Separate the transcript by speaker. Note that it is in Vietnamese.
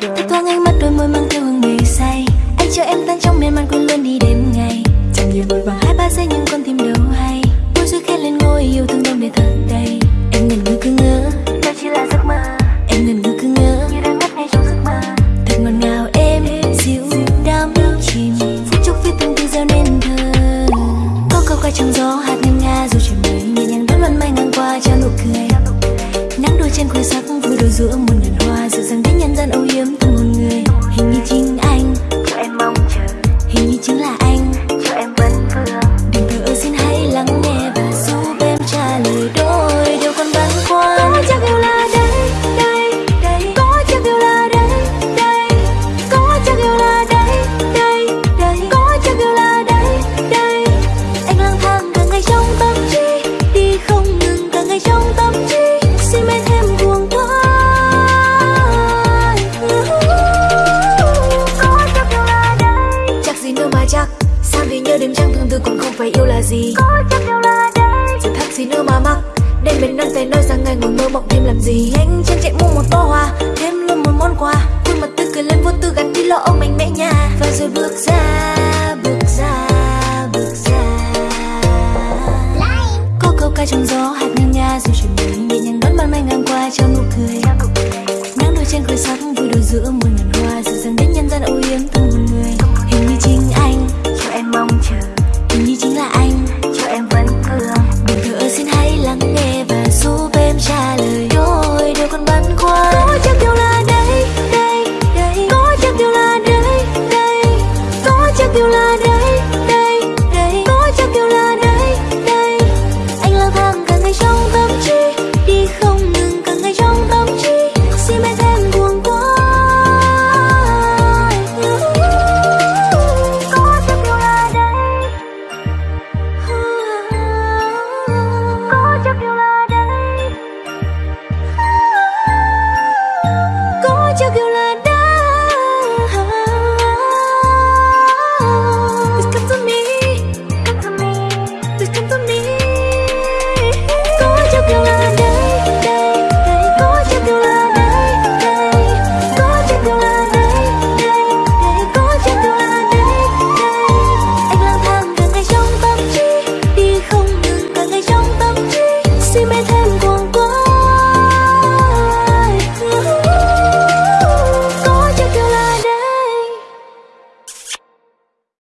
Speaker 1: Tôi thoáng ánh mắt đôi môi mang theo hương mê say. Anh cho em tan trong miền man cuốn luôn đi đêm ngày. Chẳng như vội vàng hai ba giây nhưng con tim đâu hay. Môi dưới khẽ lên ngôi yêu thương đông để thật đầy. Em ngần ngừ cứ ngỡ. Đó chỉ là giấc mơ. Em ngần ngừ cứ ngỡ. Như đang mất ngay trong giấc mơ. Thật ngọt ngào em dịu đắm chìm. Phút chốc viết từng từ gieo nên thơ. Có câu ca trong gió hạt ngân nga dù trời mây Nhẹ nhàng đón luân may ngang qua trao nụ cười. Nắng đôi trên khuya sắc vui đôi giữa muôn ngàn phải yêu là gì? Có chắc yêu là đây Giờ thắc gì nữa mà mắc? Đêm bên nắng tay nói rằng ngày ngồi mơ mộng thêm làm gì? Anh chân chạy mua một bó hoa Thêm luôn một món quà. Khuôn mặt tươi cười lên vô tư gắn đi lo âu mạnh mẽ nhà Và rồi bước ra,